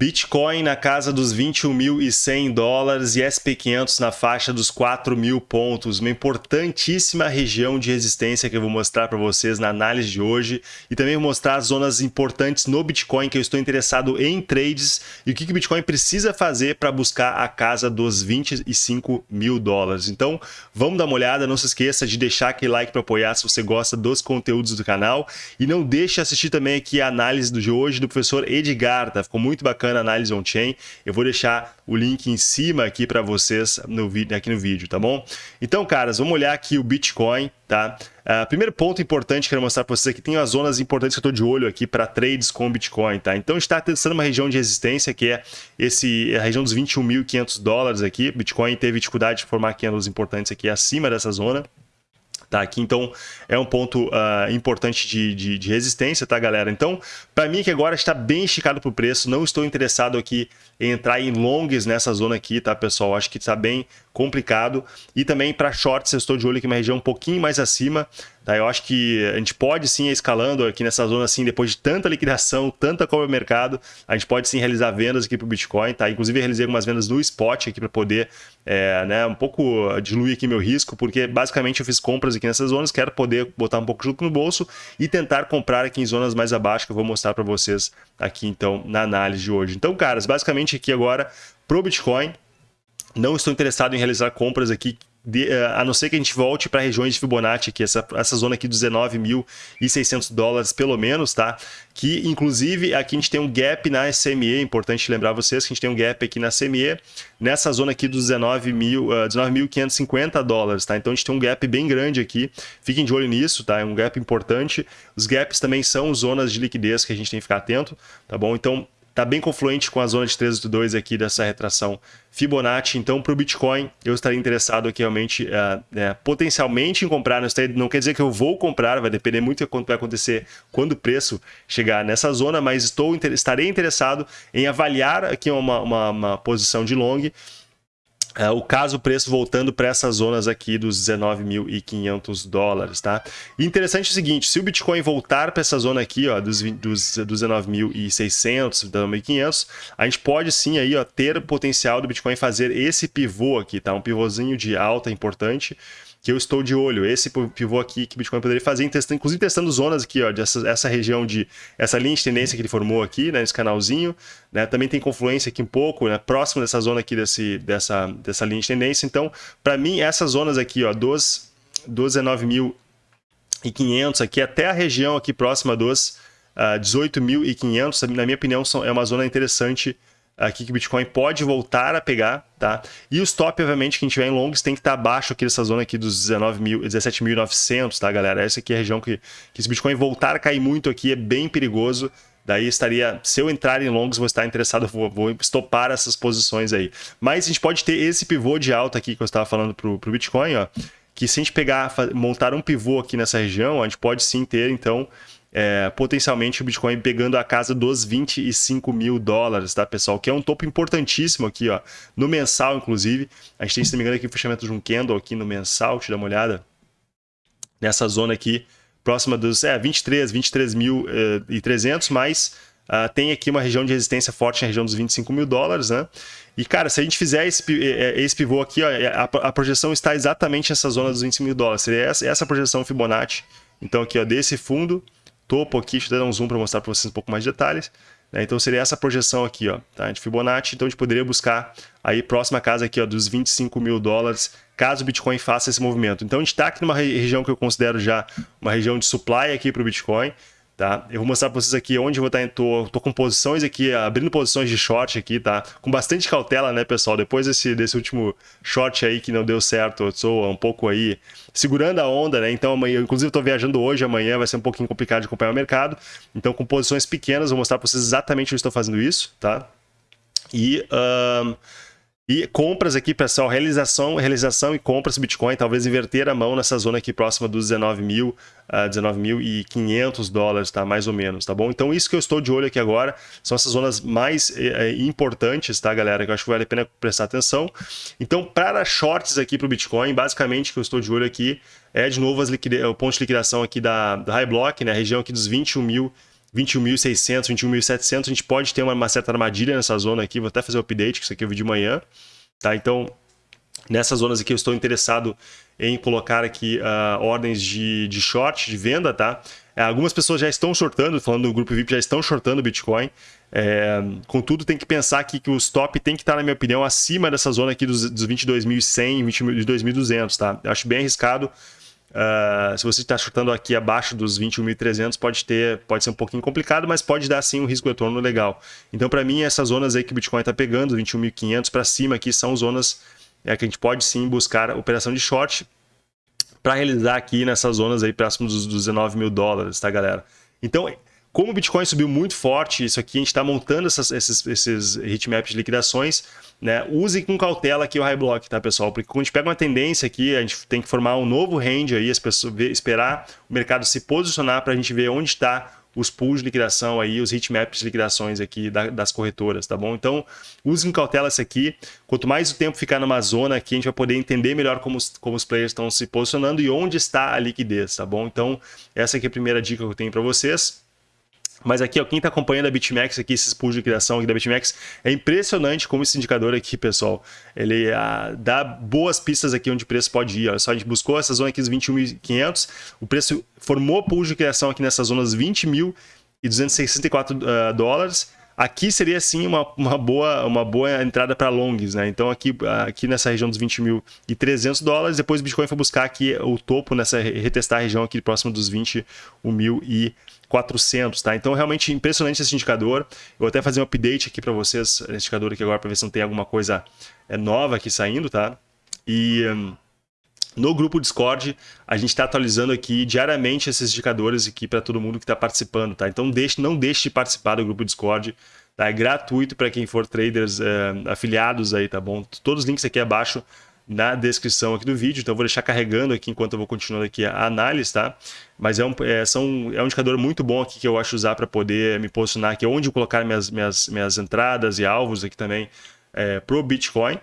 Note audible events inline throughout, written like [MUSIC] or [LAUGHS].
Bitcoin na casa dos 21.100 dólares e SP500 na faixa dos 4 mil pontos. Uma importantíssima região de resistência que eu vou mostrar para vocês na análise de hoje. E também vou mostrar as zonas importantes no Bitcoin que eu estou interessado em trades e o que o Bitcoin precisa fazer para buscar a casa dos 25 mil dólares. Então vamos dar uma olhada. Não se esqueça de deixar aquele like para apoiar se você gosta dos conteúdos do canal. E não deixe de assistir também aqui a análise de hoje do professor Edgar. Tá? Ficou muito bacana bacana, análise on-chain. Eu vou deixar o link em cima aqui para vocês no vídeo, aqui no vídeo, tá bom? Então, caras, vamos olhar aqui o Bitcoin, tá? Uh, primeiro ponto importante que eu quero mostrar para vocês aqui, tem as zonas importantes que eu estou de olho aqui para trades com Bitcoin, tá? Então, está testando uma região de resistência que é esse, a região dos 21.500 dólares aqui. Bitcoin teve dificuldade de formar candles importantes aqui acima dessa zona. Tá, aqui então é um ponto uh, importante de, de, de, resistência, tá galera? Então, para mim que agora está bem esticado para o preço, não estou interessado aqui em entrar em longs nessa zona aqui, tá pessoal? Acho que está bem complicado. E também para shorts, eu estou de olho aqui uma região um pouquinho mais acima. Tá? Eu acho que a gente pode sim ir escalando aqui nessa zona assim, depois de tanta liquidação, tanta compra no mercado, a gente pode sim realizar vendas aqui para o Bitcoin. Tá? Inclusive, realizei algumas vendas no spot aqui para poder é, né, um pouco diluir aqui meu risco, porque basicamente eu fiz compras aqui nessas zonas, quero poder botar um pouco junto no bolso e tentar comprar aqui em zonas mais abaixo, que eu vou mostrar para vocês aqui então na análise de hoje. Então, caras, basicamente aqui agora pro Bitcoin, não estou interessado em realizar compras aqui de, uh, a não ser que a gente volte para regiões de Fibonacci, aqui, essa, essa zona aqui dos 19.600 dólares pelo menos, tá? Que inclusive aqui a gente tem um gap na SME, é importante lembrar vocês que a gente tem um gap aqui na SME, nessa zona aqui dos 19.550 uh, dólares, tá? Então a gente tem um gap bem grande aqui, fiquem de olho nisso, tá? É um gap importante. Os gaps também são zonas de liquidez que a gente tem que ficar atento, tá bom? Então está bem confluente com a zona de 382 aqui dessa retração Fibonacci. Então, para o Bitcoin, eu estaria interessado aqui realmente, uh, é, potencialmente em comprar. Não, quer dizer que eu vou comprar, vai depender muito do que vai acontecer quando o preço chegar nessa zona, mas estou, estarei interessado em avaliar aqui uma, uma, uma posição de long é, o caso preço voltando para essas zonas aqui dos 19.500 dólares, tá? Interessante é o seguinte, se o Bitcoin voltar para essa zona aqui, ó, dos, dos, dos 19.600, 19.500, a gente pode sim aí, ó, ter o potencial do Bitcoin fazer esse pivô aqui, tá? Um pivôzinho de alta importante, que eu estou de olho. Esse pivô aqui que o Bitcoin poderia fazer, testando, inclusive testando zonas aqui, ó, dessa, essa região de essa linha de tendência que ele formou aqui, né, nesse canalzinho, né, também tem confluência aqui um pouco, né, próximo dessa zona aqui desse, dessa, dessa linha de tendência. Então, para mim, essas zonas aqui, ó, dos, dos 19.500 aqui até a região aqui próxima dos uh, ah, 18.500, na minha opinião, são, é uma zona interessante aqui que o Bitcoin pode voltar a pegar, tá? E o stop, obviamente, quem tiver em longs tem que estar abaixo aqui dessa zona aqui dos 17.900, tá, galera? Essa aqui é a região que, que se o Bitcoin voltar a cair muito aqui é bem perigoso. Daí estaria, se eu entrar em longs, vou estar interessado, vou, vou estopar essas posições aí. Mas a gente pode ter esse pivô de alta aqui que eu estava falando para o Bitcoin, ó, que se a gente pegar, montar um pivô aqui nessa região, a gente pode sim ter, então, é, potencialmente o Bitcoin pegando a casa dos 25 mil dólares, tá, pessoal? Que é um topo importantíssimo aqui, ó, no mensal, inclusive. A gente tem, se não me engano, aqui o fechamento de um candle aqui no mensal, deixa eu dar uma olhada. Nessa zona aqui, próxima dos é, 23, 23 mil eh, e 300, mas uh, tem aqui uma região de resistência forte na região dos 25 mil dólares, né? E, cara, se a gente fizer esse, eh, eh, esse pivô aqui, ó, a, a projeção está exatamente nessa zona dos 25 mil dólares. Seria essa, essa projeção Fibonacci. Então, aqui, ó, desse fundo topo aqui, deixa eu dar um zoom para mostrar para vocês um pouco mais de detalhes. Né? Então seria essa projeção aqui, ó, tá? de Fibonacci. Então a gente poderia buscar aí próxima casa aqui ó, dos 25 mil dólares, caso o Bitcoin faça esse movimento. Então a gente está aqui numa região que eu considero já uma região de supply aqui para o Bitcoin. Tá? Eu vou mostrar para vocês aqui onde eu vou estar. Tô, tô com posições aqui, abrindo posições de short aqui, tá? Com bastante cautela, né, pessoal? Depois desse, desse último short aí que não deu certo, eu um pouco aí segurando a onda, né? Então amanhã, inclusive estou viajando hoje, amanhã vai ser um pouquinho complicado de acompanhar o mercado. Então com posições pequenas, vou mostrar para vocês exatamente onde estou fazendo isso, tá? E... E compras aqui, pessoal, realização, realização e compras Bitcoin, talvez inverter a mão nessa zona aqui próxima dos 19 mil, uh, ah, 19.500 dólares, tá? Mais ou menos, tá bom? Então isso que eu estou de olho aqui agora são essas zonas mais eh, eh importantes, tá, galera? Que eu acho que vale a pena prestar atenção. Então, para shorts aqui para o Bitcoin, basicamente que eu estou de olho aqui é de novo as liquide... o ponto de liquidação aqui da, da High Block, né? A região aqui dos 21 mil 21.600, 21.700, a gente pode ter uma, uma, certa armadilha nessa zona aqui, vou até fazer o update, que isso aqui eu vi de manhã, tá? Então, nessas zonas aqui eu estou interessado em colocar aqui uh, ordens de, de short, de venda, tá? É, algumas pessoas já estão shortando, falando do grupo VIP, já estão shortando Bitcoin. É, contudo, tem que pensar aqui que o stop tem que estar, na minha opinião, acima dessa zona aqui dos, dos 22.100, 22.200, tá? Eu acho bem arriscado. Uh, se você está chutando aqui abaixo dos 21.300, pode ter, pode ser um pouquinho complicado, mas pode dar sim um risco de retorno legal. Então, para mim, essas zonas aí que o Bitcoin está pegando, 21.500 para cima aqui, são zonas é, que a gente pode sim buscar operação de short para realizar aqui nessas zonas aí próximo dos, dos 19 mil dólares, tá, galera? Então, como o Bitcoin subiu muito forte, isso aqui a gente está montando essas, esses, esses heatmaps de liquidações, né? Use com cautela aqui o high block, tá, pessoal? Porque quando a gente pega uma tendência aqui, a gente tem que formar um novo range aí, as pessoas ver, esperar o mercado se posicionar para a gente ver onde está os pools de liquidação aí, os heatmaps de liquidações aqui da, das corretoras, tá bom? Então, use com cautela isso aqui. Quanto mais o tempo ficar numa zona aqui, a gente vai poder entender melhor como os, como os players estão se posicionando e onde está a liquidez, tá bom? Então, essa aqui é a primeira dica que eu tenho para vocês. Mas aqui, ó, quem está acompanhando a BitMEX aqui, esses pools de criação aqui da BitMEX, é impressionante como esse indicador aqui, pessoal, ele ah, dá boas pistas aqui onde o preço pode ir. Olha só, a gente buscou essa zona aqui dos 21.500, o preço formou pool de criação aqui nessas zonas 20.264 uh, dólares, Aqui seria sim uma, uma, boa, uma boa entrada para longs, né? Então aqui, aqui nessa região dos 20.300 dólares, depois o Bitcoin foi buscar aqui o topo, nessa retestar a região aqui próximo dos 21.400, tá? Então realmente impressionante esse indicador. Eu vou até fazer um update aqui para vocês, nesse indicador aqui agora, para ver se não tem alguma coisa é, nova aqui saindo, tá? E... No grupo Discord, a gente está atualizando aqui diariamente esses indicadores aqui para todo mundo que está participando, tá? Então deixe, não deixe de participar do grupo Discord, tá? É gratuito para quem for traders é, afiliados aí, tá bom? Todos os links aqui abaixo na descrição aqui do vídeo, então vou deixar carregando aqui enquanto eu vou continuando aqui a análise, tá? Mas é um, é, são, é um indicador muito bom aqui que eu acho usar para poder me posicionar aqui, onde colocar minhas, minhas, minhas entradas e alvos aqui também é, para o Bitcoin.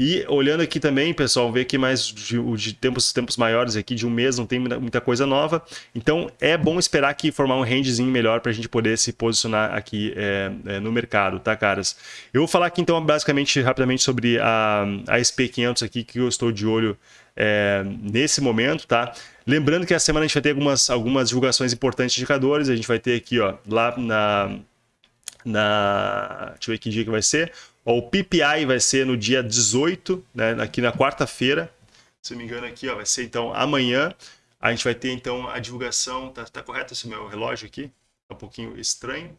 E olhando aqui também, pessoal, vê que mais de, de, tempos, tempos maiores aqui, de um mês, não tem muita coisa nova. Então, é bom esperar aqui formar um rangezinho melhor para a gente poder se posicionar aqui é, é, no mercado, tá, caras? Eu vou falar aqui, então, basicamente, rapidamente sobre a, a SP500 aqui, que eu estou de olho é, nesse momento, tá? Lembrando que a semana a gente vai ter algumas, algumas divulgações importantes de indicadores. A gente vai ter aqui, ó, lá na... na deixa eu ver que dia que vai ser o PPI vai ser no dia 18, né, aqui na quarta-feira. Se não me engano aqui, ó, vai ser então amanhã. A gente vai ter então a divulgação, tá, tá correto esse meu relógio aqui? Tá um pouquinho estranho.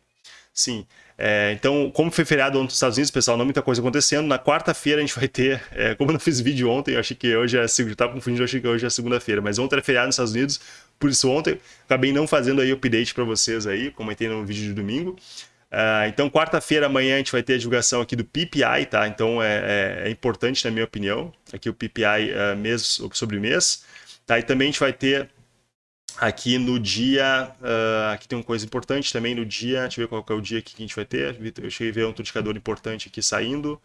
Sim, é, então como foi feriado ontem nos Estados Unidos, pessoal, não muita coisa acontecendo. Na quarta-feira a gente vai ter, é, como eu não fiz vídeo ontem, eu achei que hoje é segunda, estava confundindo, eu achei que hoje é segunda-feira, mas ontem era feriado nos Estados Unidos, por isso ontem acabei não fazendo aí update para vocês aí, comentei no vídeo de domingo. Uh, então, quarta-feira, amanhã, a gente vai ter a divulgação aqui do PPI, tá? Então, é, é, é importante, na minha opinião, aqui o PPI uh, mês sobre mês. Tá? E também a gente vai ter aqui no dia... Uh, aqui tem uma coisa importante também no dia... Deixa eu ver qual é o dia que a gente vai ter. Eu cheguei a ver um indicador importante aqui saindo.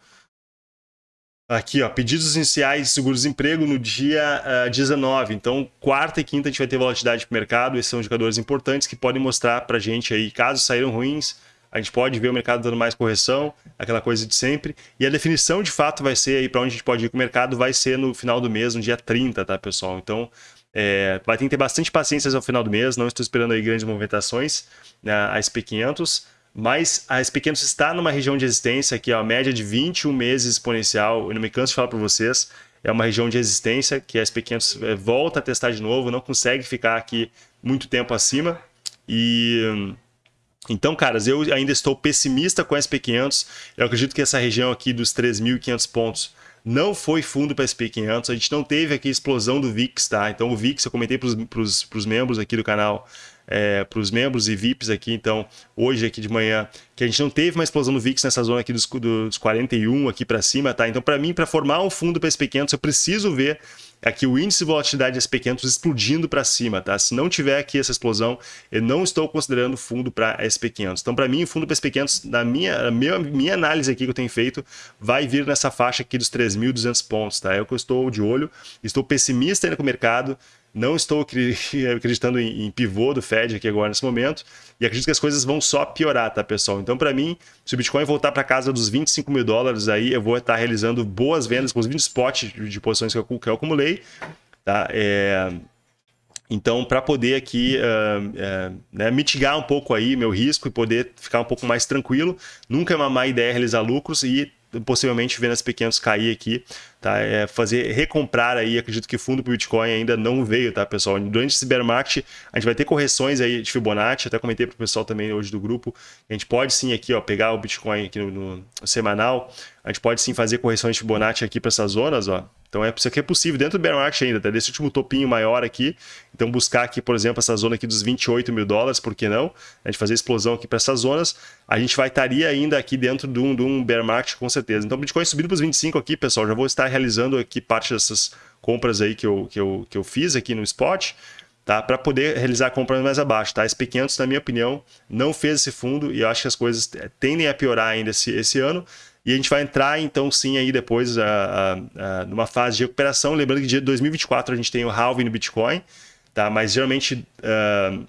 Aqui, ó, pedidos iniciais de seguro-desemprego no dia uh, 19. Então, quarta e quinta a gente vai ter volatilidade para o mercado. Esses são indicadores importantes que podem mostrar para a gente aí, casos saíram ruins, a gente pode ver o mercado dando mais correção, aquela coisa de sempre. E a definição de fato vai ser aí para onde a gente pode ir com o mercado, vai ser no final do mês, no dia 30, tá, pessoal? Então, é, vai ter que ter bastante paciência ao final do mês, não estou esperando aí grandes movimentações na né, SP500, mas a SP500 está numa região de resistência que é a média de 21 meses exponencial, eu não me canso de falar para vocês, é uma região de resistência que a SP500 é, volta a testar de novo, não consegue ficar aqui muito tempo acima e então, caras, eu ainda estou pessimista com a SP500. Eu acredito que essa região aqui dos 3.500 pontos não foi fundo para SP500. A gente não teve aqui explosão do VIX, tá? Então, o VIX, eu comentei para os membros aqui do canal, é, para os membros e VIPs aqui, então, hoje aqui de manhã, que a gente não teve uma explosão do VIX nessa zona aqui dos, dos 41 aqui para cima, tá? Então, para mim, para formar um fundo para SP500, eu preciso ver aqui o índice de volatilidade SP500 explodindo para cima, tá? Se não tiver aqui essa explosão, eu não estou considerando fundo para SP500. Então, para mim, o fundo para SP500, na minha, minha, minha análise aqui que eu tenho feito, vai vir nessa faixa aqui dos 3.200 pontos, tá? É o que eu estou de olho, estou pessimista ainda com o mercado, Não estou [LAUGHS] acreditando em, em pivô do Fed aqui agora nesse momento. E acredito que as coisas vão só piorar, tá, pessoal? Então, para mim, se o Bitcoin voltar para casa dos 25 mil dólares, aí eu vou estar realizando boas vendas, inclusive spot de posições que eu, que eu acumulei. Tá? É... Então, para poder aqui uh, uh, né, mitigar um pouco aí meu risco e poder ficar um pouco mais tranquilo, nunca é uma má ideia realizar lucros e possivelmente vendo as pequenas cair aqui, tá? É fazer recomprar aí, acredito que o fundo para Bitcoin ainda não veio, tá, pessoal? Durante esse bear market, a gente vai ter correções aí de Fibonacci, até comentei para o pessoal também hoje do grupo, a gente pode sim aqui, ó, pegar o Bitcoin aqui no, no semanal, a gente pode sim fazer correções de Fibonacci aqui para essas zonas, ó, então é, isso aqui é possível dentro do bear market ainda, tá? desse último topinho maior aqui. Então buscar aqui, por exemplo, essa zona aqui dos 28 mil dólares, por que não? A gente fazer explosão aqui para essas zonas. A gente vai estaria ainda aqui dentro de um, de um bear market com certeza. Então Bitcoin subindo para os 25 aqui, pessoal, já vou estar realizando aqui parte dessas compras aí que eu, que eu, que eu fiz aqui no spot. Tá, para poder realizar compras mais abaixo. Tá? SP500, na minha opinião, não fez esse fundo e eu acho que as coisas tendem a piorar ainda esse, esse ano. E a gente vai entrar, então, sim, aí depois a, a, a, numa fase de recuperação. Lembrando que dia 2024 a gente tem o halving no Bitcoin, tá? mas geralmente uh,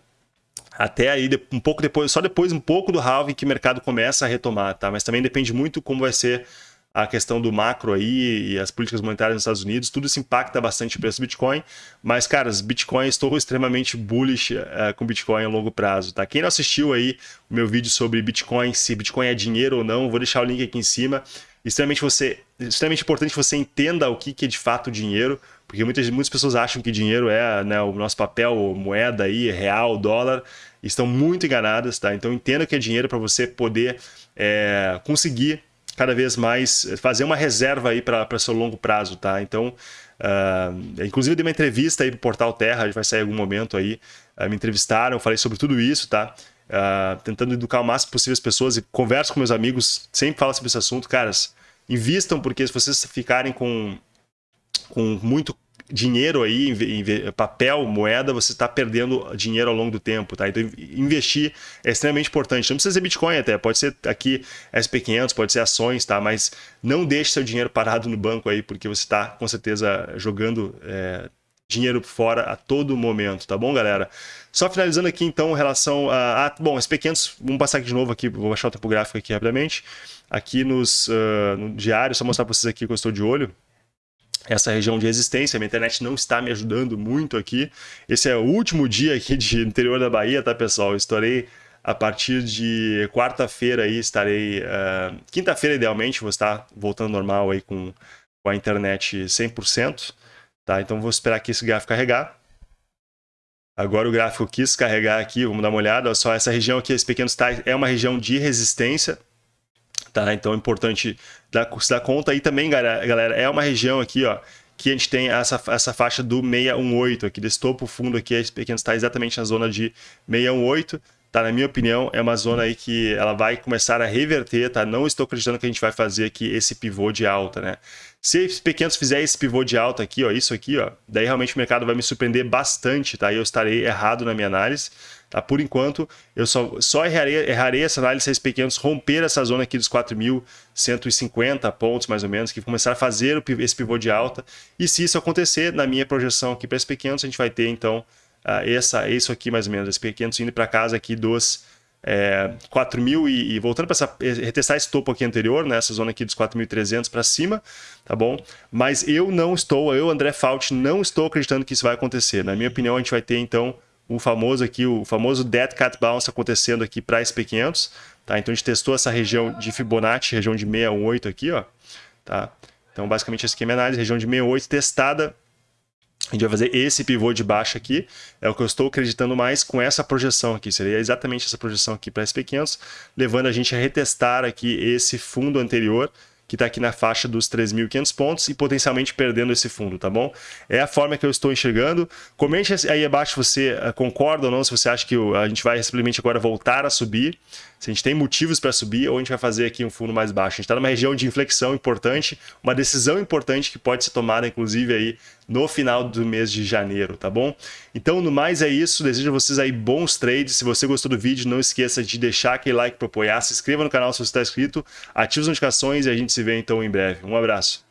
até aí um pouco depois, só depois um pouco do halving que o mercado começa a retomar, tá? Mas também depende muito como vai ser a questão do macro aí e as políticas monetárias nos Estados Unidos, tudo isso impacta bastante o preço do Bitcoin. Mas, caras, Bitcoin, estou extremamente bullish uh, com Bitcoin a longo prazo, tá? Quem não assistiu aí o meu vídeo sobre Bitcoin, se Bitcoin é dinheiro ou não, vou deixar o link aqui em cima. Extremamente, você, extremamente importante que você entenda o que, que é de fato dinheiro, porque muitas, muitas pessoas acham que dinheiro é né, o nosso papel, moeda aí, real, dólar, estão muito enganadas, tá? Então entenda o que é dinheiro para você poder é, conseguir cada vez mais fazer uma reserva aí para seu longo prazo, tá? Então, uh, inclusive eu dei uma entrevista aí pro Portal Terra, vai sair em algum momento aí, uh, me entrevistaram, falei sobre tudo isso, tá? Uh, tentando educar o máximo possível as pessoas e converso com meus amigos, sempre falo sobre esse assunto, caras, invistam porque se vocês ficarem com, com muito dinheiro aí, papel, moeda, você está perdendo dinheiro ao longo do tempo, tá? Então, investir é extremamente importante. Não precisa ser Bitcoin até, pode ser aqui SP500, pode ser ações, tá? Mas não deixe seu dinheiro parado no banco aí, porque você está, com certeza, jogando é, dinheiro fora a todo momento, tá bom, galera? Só finalizando aqui, então, em relação a... a bom, SP500, vamos passar aqui de novo aqui, vou baixar o tempo gráfico aqui rapidamente. Aqui nos, uh, no diário, só mostrar para vocês aqui que eu estou de olho essa região de resistência. Minha internet não está me ajudando muito aqui. Esse é o último dia aqui de interior da Bahia, tá, pessoal? Eu estarei a partir de quarta-feira aí, estarei... Uh, Quinta-feira, idealmente, vou estar voltando normal aí com, com a internet 100%, tá? Então, vou esperar aqui esse gráfico carregar. Agora o gráfico quis carregar aqui, vamos dar uma olhada. Olha só, essa região aqui, esse pequeno tais, é uma região de resistência, Tá? Então é importante dar, se dar conta. aí também, galera, é uma região aqui, ó, que a gente tem essa, essa faixa do 618 aqui, desse topo fundo aqui, esse pequeno está exatamente na zona de 618. Tá, na minha opinião, é uma zona aí que ela vai começar a reverter, tá? Não estou acreditando que a gente vai fazer aqui esse pivô de alta, né? Se os pequenos fizer esse pivô de alta aqui, ó, isso aqui, ó, daí realmente o mercado vai me surpreender bastante, tá? E eu estarei errado na minha análise. Tá? Por enquanto, eu só, só errarei, errarei essa análise se esses pequenos romper essa zona aqui dos 4.150 pontos, mais ou menos, que começar a fazer esse pivô de alta. E se isso acontecer, na minha projeção aqui para esses pequenos, a gente vai ter, então, essa, isso aqui mais ou menos, esses pequenos indo para casa aqui dos é, 4 mil e, e, voltando para retestar esse topo aqui anterior, né, essa zona aqui dos 4.300 para cima, tá bom? Mas eu não estou, eu, André Fault, não estou acreditando que isso vai acontecer. Na minha opinião, a gente vai ter então o famoso aqui, o famoso Dead Cat Bounce acontecendo aqui para SP500, tá? Então a gente testou essa região de Fibonacci, região de 618 aqui, ó, tá? Então basicamente esse aqui é análise, região de 68 testada, a gente vai fazer esse pivô de baixo aqui, é o que eu estou acreditando mais com essa projeção aqui, seria exatamente essa projeção aqui para SP500, levando a gente a retestar aqui esse fundo anterior, que está aqui na faixa dos 3.500 pontos e potencialmente perdendo esse fundo, tá bom? É a forma que eu estou enxergando. Comente aí abaixo se você eh, concorda ou não, se você acha que a gente vai simplesmente agora voltar a subir, se a gente tem motivos para subir ou a gente vai fazer aqui um fundo mais baixo. A gente está numa região de inflexão importante, uma decisão importante que pode ser tomada, inclusive, aí no final do mês de janeiro, tá bom? Então, no mais é isso. Desejo a vocês aí bons trades. Se você gostou do vídeo, não esqueça de deixar aquele like para apoiar, se inscreva no canal se você está inscrito, ative as notificações e a gente se vê então em breve. Um abraço.